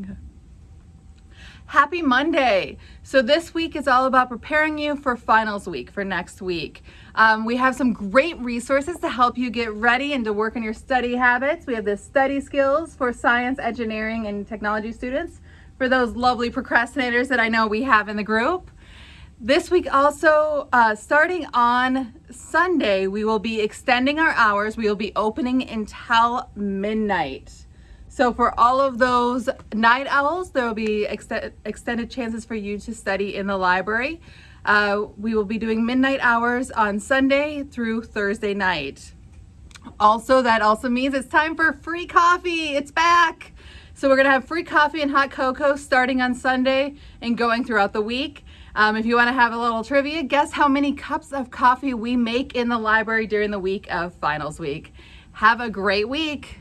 Okay. Happy Monday. So this week is all about preparing you for finals week for next week. Um, we have some great resources to help you get ready and to work on your study habits. We have the study skills for science, engineering, and technology students for those lovely procrastinators that I know we have in the group. This week also, uh, starting on Sunday, we will be extending our hours. We will be opening until midnight. So for all of those night owls, there will be ex extended chances for you to study in the library. Uh, we will be doing midnight hours on Sunday through Thursday night. Also, that also means it's time for free coffee. It's back. So we're gonna have free coffee and hot cocoa starting on Sunday and going throughout the week. Um, if you wanna have a little trivia, guess how many cups of coffee we make in the library during the week of finals week. Have a great week.